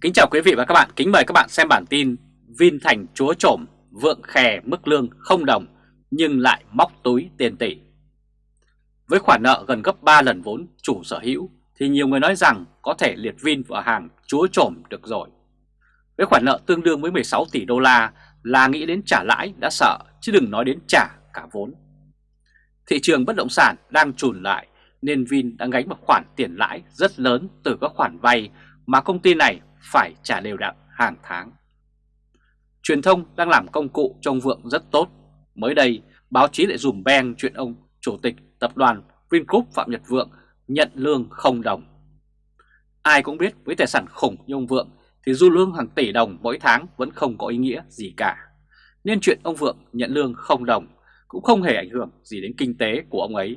Kính chào quý vị và các bạn, kính mời các bạn xem bản tin Vin thành chúa trổm, vượng khè mức lương không đồng nhưng lại móc túi tiền tỷ. Với khoản nợ gần gấp 3 lần vốn chủ sở hữu thì nhiều người nói rằng có thể liệt Vin vào hàng chúa trổm được rồi. Với khoản nợ tương đương với 16 tỷ đô la là nghĩ đến trả lãi đã sợ chứ đừng nói đến trả cả vốn. Thị trường bất động sản đang trùn lại nên Vin đã gánh một khoản tiền lãi rất lớn từ các khoản vay mà công ty này phải trả đều đặn hàng tháng. Truyền thông đang làm công cụ cho ông Vượng rất tốt. Mới đây, báo chí lại dùm beng chuyện ông Chủ tịch Tập đoàn Vingroup Phạm Nhật Vượng nhận lương không đồng. Ai cũng biết với tài sản khủng như ông Vượng thì du lương hàng tỷ đồng mỗi tháng vẫn không có ý nghĩa gì cả. Nên chuyện ông Vượng nhận lương không đồng cũng không hề ảnh hưởng gì đến kinh tế của ông ấy.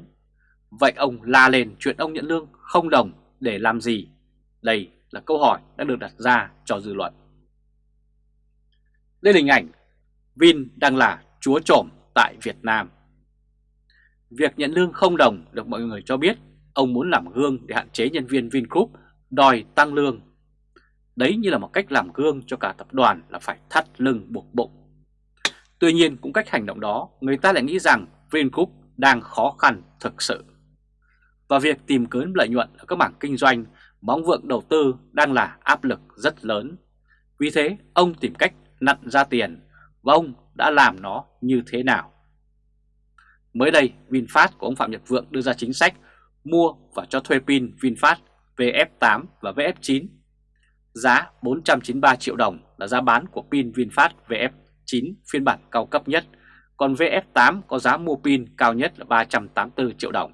Vậy ông la lên chuyện ông nhận lương không đồng để làm gì? Đây là câu hỏi đã được đặt ra cho dư luận. Đây là hình ảnh, Vin đang là chúa trộm tại Việt Nam. Việc nhận lương không đồng được mọi người cho biết, ông muốn làm gương để hạn chế nhân viên Vingroup đòi tăng lương. Đấy như là một cách làm gương cho cả tập đoàn là phải thắt lưng buộc bụng. Tuy nhiên, cũng cách hành động đó, người ta lại nghĩ rằng Vingroup đang khó khăn thực sự. Và việc tìm kiếm lợi nhuận ở các mảng kinh doanh mong vượng đầu tư đang là áp lực rất lớn. Vì thế ông tìm cách nặn ra tiền và ông đã làm nó như thế nào. Mới đây VinFast của ông Phạm Nhật Vượng đưa ra chính sách mua và cho thuê pin VinFast VF8 và VF9. Giá 493 triệu đồng là giá bán của pin VinFast VF9 phiên bản cao cấp nhất, còn VF8 có giá mua pin cao nhất là 384 triệu đồng.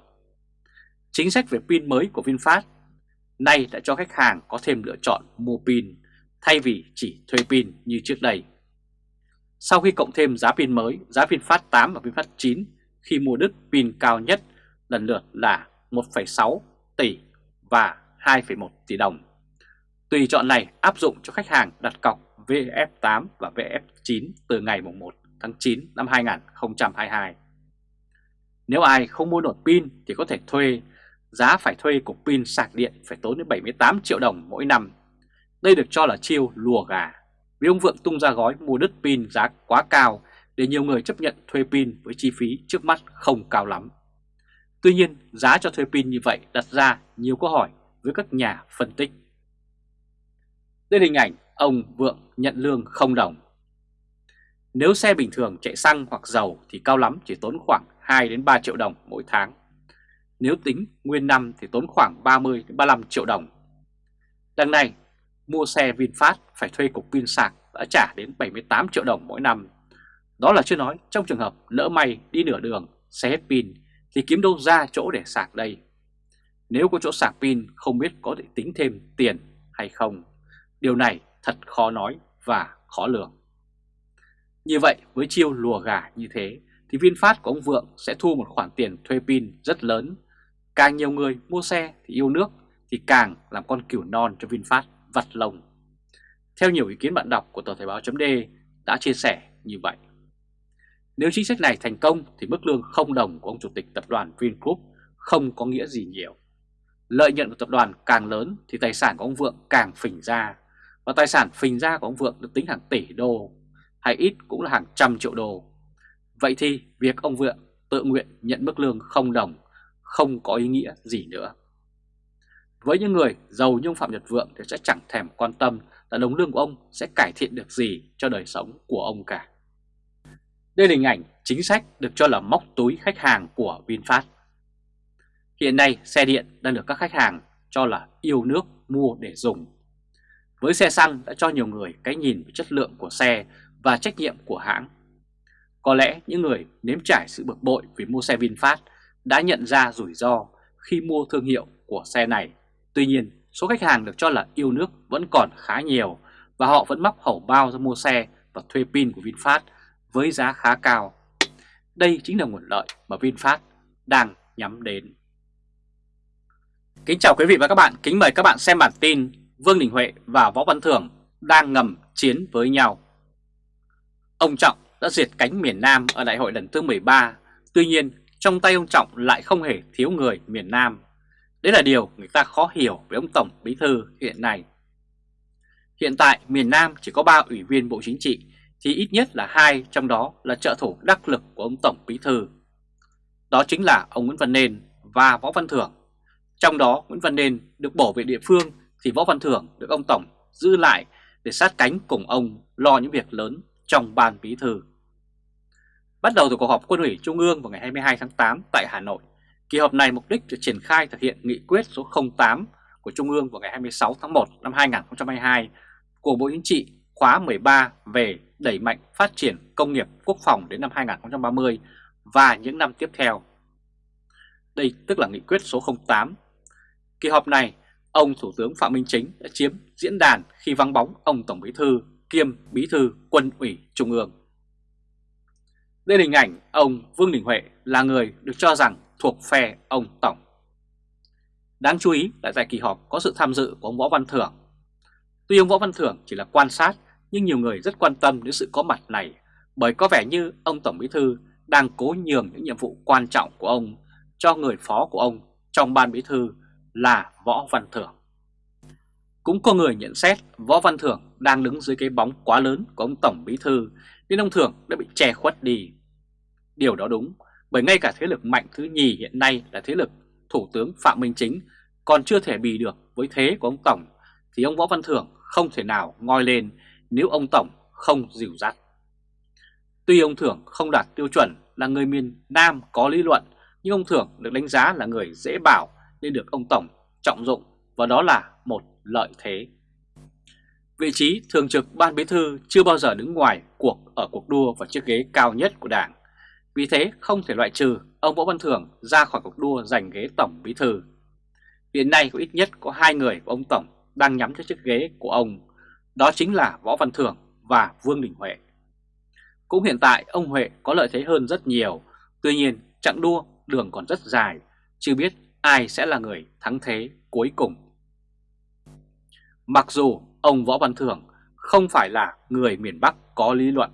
Chính sách về pin mới của VinFast nay đã cho khách hàng có thêm lựa chọn mua pin thay vì chỉ thuê pin như trước đây. Sau khi cộng thêm giá pin mới, giá VinFast 8 và VinFast 9 khi mua đứt pin cao nhất lần lượt là 1,6 tỷ và 2,1 tỷ đồng. Tùy chọn này áp dụng cho khách hàng đặt cọc VF8 và VF9 từ ngày 1 tháng 9 năm 2022. Nếu ai không mua nổi pin thì có thể thuê giá phải thuê cục pin sạc điện phải tốn đến 78 triệu đồng mỗi năm. Đây được cho là chiêu lùa gà, vì ông Vượng tung ra gói mua đứt pin giá quá cao để nhiều người chấp nhận thuê pin với chi phí trước mắt không cao lắm. Tuy nhiên, giá cho thuê pin như vậy đặt ra nhiều câu hỏi với các nhà phân tích. Đây là hình ảnh ông Vượng nhận lương không đồng. Nếu xe bình thường chạy xăng hoặc dầu thì cao lắm chỉ tốn khoảng 2 đến 3 triệu đồng mỗi tháng. Nếu tính nguyên năm thì tốn khoảng 30-35 triệu đồng. Đằng này, mua xe VinFast phải thuê cục pin sạc đã trả đến 78 triệu đồng mỗi năm. Đó là chưa nói trong trường hợp lỡ may đi nửa đường, xe hết pin thì kiếm đâu ra chỗ để sạc đây. Nếu có chỗ sạc pin không biết có thể tính thêm tiền hay không. Điều này thật khó nói và khó lường. Như vậy với chiêu lùa gà như thế thì VinFast của ông Vượng sẽ thu một khoản tiền thuê pin rất lớn Càng nhiều người mua xe thì yêu nước thì càng làm con cừu non cho VinFast vặt lồng. Theo nhiều ý kiến bạn đọc của tờ Thời báo .d đã chia sẻ như vậy. Nếu chính sách này thành công thì mức lương không đồng của ông chủ tịch tập đoàn Vingroup không có nghĩa gì nhiều. Lợi nhuận của tập đoàn càng lớn thì tài sản của ông Vượng càng phình ra và tài sản phình ra của ông Vượng được tính hàng tỷ đô, hay ít cũng là hàng trăm triệu đô. Vậy thì việc ông Vượng tự nguyện nhận mức lương không đồng không có ý nghĩa gì nữa. Với những người giàu như Phạm Nhật Vượng thì sẽ chẳng thèm quan tâm là đồng lương của ông sẽ cải thiện được gì cho đời sống của ông cả. Đây là hình ảnh chính sách được cho là móc túi khách hàng của VinFast. Hiện nay xe điện đang được các khách hàng cho là yêu nước mua để dùng. Với xe xăng đã cho nhiều người cái nhìn về chất lượng của xe và trách nhiệm của hãng. Có lẽ những người nếm trải sự bực bội vì mua xe VinFast đã nhận ra rủi ro khi mua thương hiệu của xe này. Tuy nhiên, số khách hàng được cho là yêu nước vẫn còn khá nhiều và họ vẫn móc hầu bao ra mua xe và thuê pin của VinFast với giá khá cao. Đây chính là nguồn lợi mà VinFast đang nhắm đến. Kính chào quý vị và các bạn, kính mời các bạn xem bản tin Vương Đình Huệ và Võ Văn Thưởng đang ngầm chiến với nhau. Ông Trọng đã diệt cánh miền Nam ở đại hội lần thứ 13, tuy nhiên trong tay ông Trọng lại không hề thiếu người miền Nam. Đấy là điều người ta khó hiểu với ông Tổng Bí Thư hiện nay. Hiện tại, miền Nam chỉ có 3 ủy viên Bộ Chính trị, thì ít nhất là hai, trong đó là trợ thủ đắc lực của ông Tổng Bí Thư. Đó chính là ông Nguyễn Văn Nên và Võ Văn Thưởng. Trong đó, Nguyễn Văn Nên được bổ về địa phương, thì Võ Văn Thưởng được ông Tổng giữ lại để sát cánh cùng ông lo những việc lớn trong ban bí thư. Bắt đầu từ cuộc họp quân ủy Trung ương vào ngày 22 tháng 8 tại Hà Nội, kỳ họp này mục đích để triển khai thực hiện nghị quyết số 08 của Trung ương vào ngày 26 tháng 1 năm 2022 của Bộ Chính trị khóa 13 về đẩy mạnh phát triển công nghiệp quốc phòng đến năm 2030 và những năm tiếp theo. Đây tức là nghị quyết số 08. Kỳ họp này, ông Thủ tướng Phạm Minh Chính đã chiếm diễn đàn khi vắng bóng ông Tổng Bí Thư kiêm Bí Thư Quân ủy Trung ương. Đây là hình ảnh ông Vương Đình Huệ là người được cho rằng thuộc phe ông Tổng. Đáng chú ý là tại kỳ họp có sự tham dự của ông Võ Văn Thưởng. Tuy ông Võ Văn Thưởng chỉ là quan sát, nhưng nhiều người rất quan tâm đến sự có mặt này, bởi có vẻ như ông Tổng Bí Thư đang cố nhường những nhiệm vụ quan trọng của ông cho người phó của ông trong ban bí thư là Võ Văn Thưởng. Cũng có người nhận xét Võ Văn Thưởng đang đứng dưới cái bóng quá lớn của ông Tổng Bí Thư, nên ông Thưởng đã bị che khuất đi. Điều đó đúng, bởi ngay cả thế lực mạnh thứ nhì hiện nay là thế lực Thủ tướng Phạm Minh Chính còn chưa thể bì được với thế của ông Tổng, thì ông Võ Văn Thưởng không thể nào ngoi lên nếu ông Tổng không dìu dắt. Tuy ông Thưởng không đạt tiêu chuẩn là người miền Nam có lý luận, nhưng ông Thưởng được đánh giá là người dễ bảo nên được ông Tổng trọng dụng, và đó là một lợi thế. Vị trí thường trực ban bí thư chưa bao giờ đứng ngoài cuộc ở cuộc đua vào chiếc ghế cao nhất của đảng. Vì thế không thể loại trừ ông Võ Văn Thưởng ra khỏi cuộc đua giành ghế tổng bí thư. Hiện nay có ít nhất có hai người của ông Tổng đang nhắm cho chiếc ghế của ông, đó chính là Võ Văn Thưởng và Vương Đình Huệ. Cũng hiện tại ông Huệ có lợi thế hơn rất nhiều, tuy nhiên chặng đua đường còn rất dài, chưa biết ai sẽ là người thắng thế cuối cùng. Mặc dù ông Võ Văn Thưởng không phải là người miền Bắc có lý luận.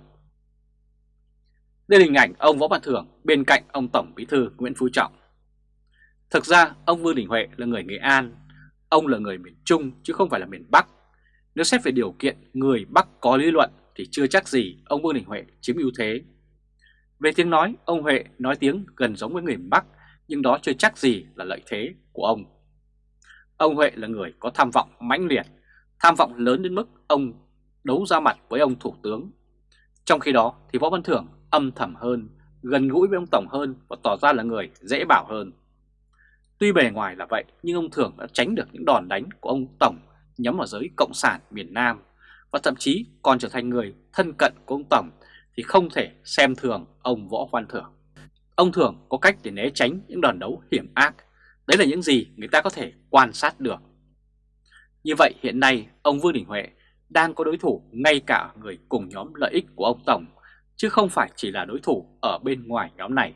Đây là hình ảnh ông Võ Văn Thưởng bên cạnh ông Tổng Bí thư Nguyễn Phú Trọng. Thực ra ông Vương Đình Huệ là người Nghệ An, ông là người miền Trung chứ không phải là miền Bắc. Nếu xét về điều kiện người Bắc có lý luận thì chưa chắc gì ông Vương Đình Huệ chiếm ưu thế. Về tiếng nói, ông Huệ nói tiếng gần giống với người Bắc nhưng đó chưa chắc gì là lợi thế của ông. Ông Huệ là người có tham vọng mãnh liệt, tham vọng lớn đến mức ông đấu ra mặt với ông Thủ tướng. Trong khi đó thì Võ Văn Thưởng âm thầm hơn, gần gũi với ông Tổng hơn và tỏ ra là người dễ bảo hơn. Tuy bề ngoài là vậy nhưng ông Thưởng đã tránh được những đòn đánh của ông Tổng nhắm vào giới Cộng sản miền Nam và thậm chí còn trở thành người thân cận của ông Tổng thì không thể xem thường ông Võ Văn Thưởng. Ông Thưởng có cách để né tránh những đòn đấu hiểm ác. Đấy là những gì người ta có thể quan sát được. Như vậy hiện nay ông Vương Đình Huệ đang có đối thủ ngay cả người cùng nhóm lợi ích của ông Tổng, chứ không phải chỉ là đối thủ ở bên ngoài nhóm này.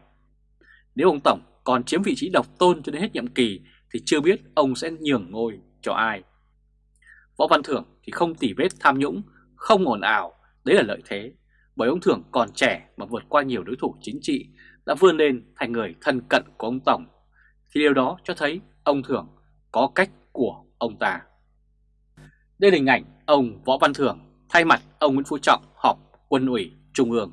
Nếu ông Tổng còn chiếm vị trí độc tôn cho đến hết nhiệm kỳ thì chưa biết ông sẽ nhường ngôi cho ai. Võ Văn Thưởng thì không tỉ vết tham nhũng, không ồn ào, đấy là lợi thế, bởi ông Thưởng còn trẻ mà vượt qua nhiều đối thủ chính trị đã vươn lên thành người thân cận của ông Tổng, thì điều đó cho thấy ông Thưởng có cách của ông ta. Đây là hình ảnh ông Võ Văn Thưởng thay mặt ông Nguyễn Phú Trọng họp quân ủy Trung ương.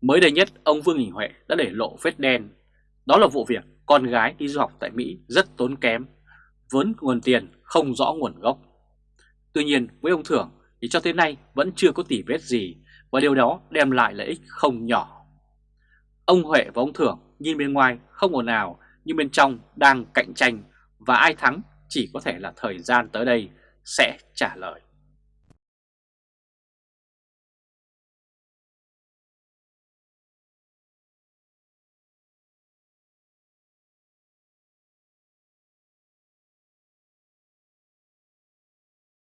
Mới đây nhất, ông Vương Đình Huệ đã để lộ vết đen. Đó là vụ việc con gái đi du học tại Mỹ rất tốn kém, vốn nguồn tiền không rõ nguồn gốc. Tuy nhiên, với ông Thưởng thì cho tới nay vẫn chưa có tỉ vết gì và điều đó đem lại lợi ích không nhỏ. Ông Huệ và ông Thưởng nhìn bên ngoài không ồn ào nhưng bên trong đang cạnh tranh và ai thắng chỉ có thể là thời gian tới đây sẽ trả lời.